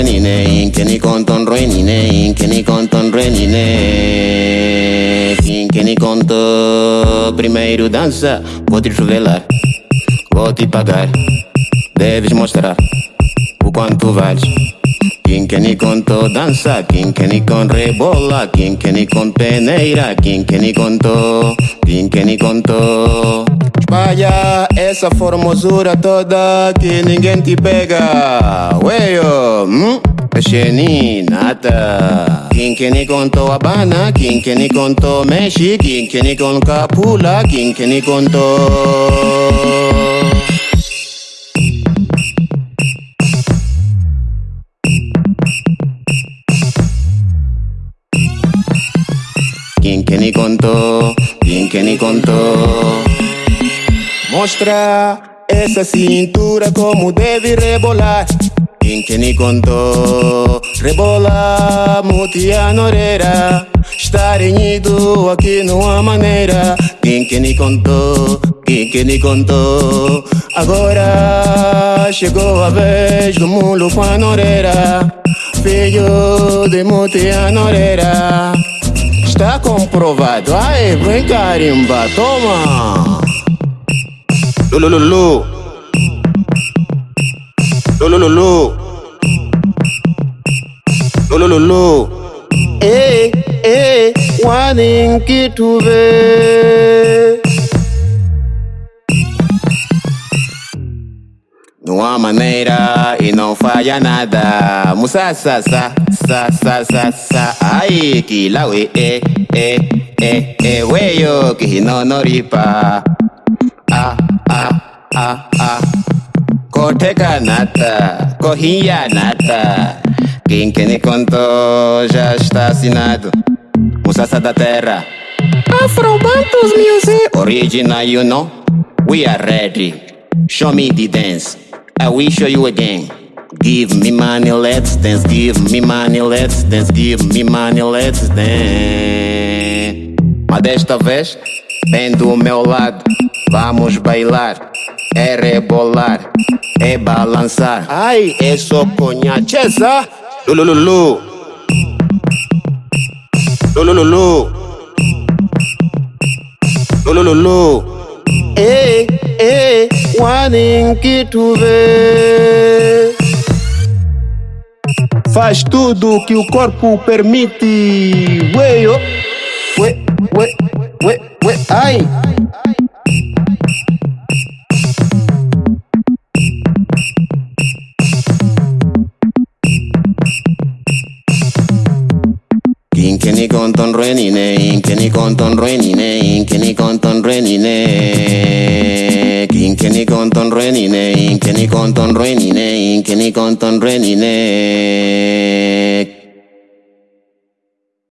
renine, inkeni conton renine, inkeni conton renine. Inkeni conto, primeiro dança, vou te revelar, vou te pagar, deves mostrar o quanto vales. Quem que ni conto dança, quem que ni con rebola, quem que ni con peneira, quem que ni conto, quem que ni conto. Espalha essa formosura toda que ninguém te pega. Ueio, hum? Xeni, nada. Quem que ni contou Habana, quem que ni contou Mexe, quem que ni con Capula, quem que ni contou. Que ni contou, quem que ni contou. Mostra essa cintura como deve rebolar. Quem que ni contou, rebola, mutia noreira. Está renhido aqui há maneira. Quem que ni contou, quem que ni contou. Agora chegou a vez do mulo com a noreira. Filho de mutia noreira. Está comprovado. Ai, vem carimba, toma. Lulululu. Lulululu. Lulululu. Ei, ei, wanin que Não há maneira e não falha nada. Musa sa sa sa sa sa sa. Ai que la we e e e e weyo que no no ripa. Ah ah ah ah. Koteka nata, corria nata. Quem que me contou já está assinado. Musaça da terra. Afrobantus Music. Original, you know. We are ready. Show me the dance. I will show you again. Give me money, let's dance. Give me money, let's dance. Give me money, let's dance. Mas desta vez, vem do meu lado. Vamos bailar, é rebolar, é balançar. Ai, é só conhacheza. Lulululu. Lulululu. Lulululu. Ei, ei, wanin que tu vê. Faz tudo que o corpo permite. Ué, oh. ué, ué, ué, ué, ai. Konton renine, inkeni konton renine, inkeni konton renine. Inkeni konton renine, inkeni konton renine, inkeni konton renine.